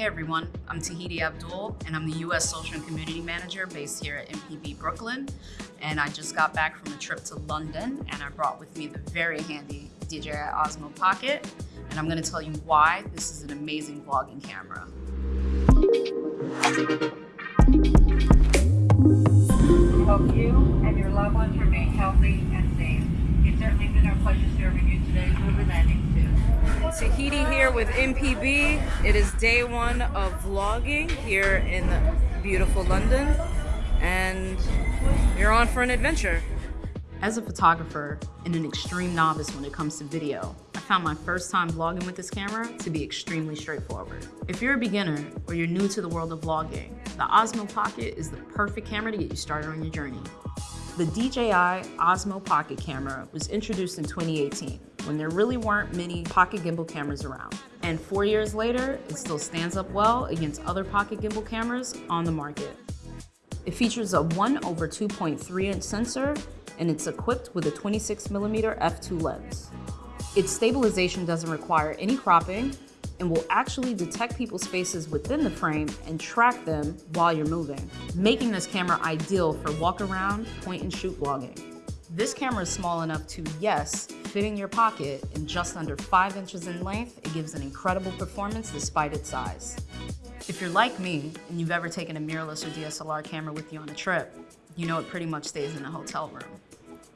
Hey everyone, I'm Tahiti Abdul, and I'm the US Social and Community Manager based here at MPB Brooklyn. And I just got back from a trip to London, and I brought with me the very handy DJI Osmo Pocket. And I'm gonna tell you why this is an amazing vlogging camera. Hope you and your loved ones remain healthy and safe. It's certainly been our pleasure serving you today. We'll be landing soon. Tahiti here with MPB. It is day one of vlogging here in beautiful London, and you're on for an adventure. As a photographer and an extreme novice when it comes to video, I found my first time vlogging with this camera to be extremely straightforward. If you're a beginner or you're new to the world of vlogging, the Osmo Pocket is the perfect camera to get you started on your journey. The DJI Osmo Pocket camera was introduced in 2018 when there really weren't many pocket gimbal cameras around. And four years later, it still stands up well against other pocket gimbal cameras on the market. It features a 1 over 2.3 inch sensor and it's equipped with a 26mm f2 lens. Its stabilization doesn't require any cropping and will actually detect people's faces within the frame and track them while you're moving, making this camera ideal for walk around, point and shoot vlogging. This camera is small enough to, yes, fit in your pocket and just under five inches in length, it gives an incredible performance despite its size. If you're like me and you've ever taken a mirrorless or DSLR camera with you on a trip, you know it pretty much stays in a hotel room.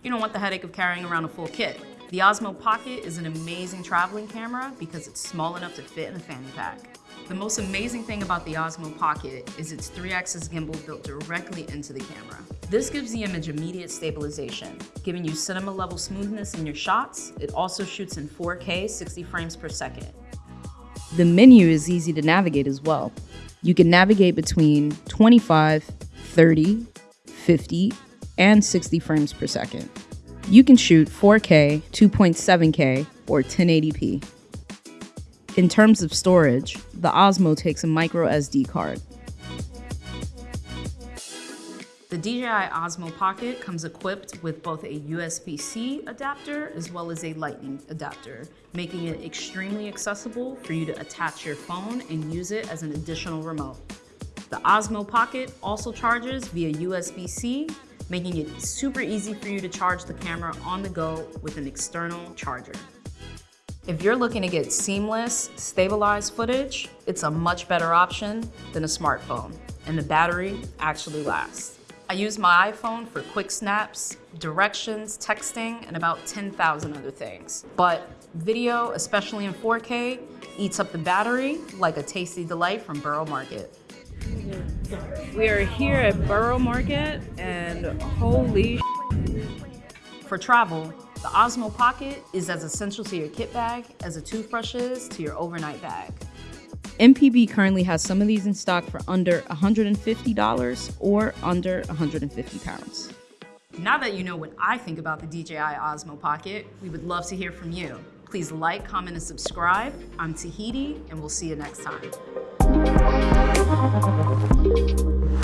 You don't want the headache of carrying around a full kit. The Osmo Pocket is an amazing traveling camera because it's small enough to fit in a fanny pack. The most amazing thing about the Osmo Pocket is its three-axis gimbal built directly into the camera. This gives the image immediate stabilization, giving you cinema level smoothness in your shots. It also shoots in 4K 60 frames per second. The menu is easy to navigate as well. You can navigate between 25, 30, 50, and 60 frames per second. You can shoot 4K, 2.7K, or 1080p. In terms of storage, the Osmo takes a micro SD card. The DJI Osmo Pocket comes equipped with both a USB-C adapter as well as a lightning adapter, making it extremely accessible for you to attach your phone and use it as an additional remote. The Osmo Pocket also charges via USB-C making it super easy for you to charge the camera on the go with an external charger. If you're looking to get seamless, stabilized footage, it's a much better option than a smartphone, and the battery actually lasts. I use my iPhone for quick snaps, directions, texting, and about 10,000 other things. But video, especially in 4K, eats up the battery like a tasty delight from Borough Market. We are here at Borough Market and holy For travel, the Osmo Pocket is as essential to your kit bag as a toothbrush is to your overnight bag. MPB currently has some of these in stock for under $150 or under 150 pounds. Now that you know what I think about the DJI Osmo Pocket, we would love to hear from you. Please like, comment, and subscribe. I'm Tahiti, and we'll see you next time. ハハハハ!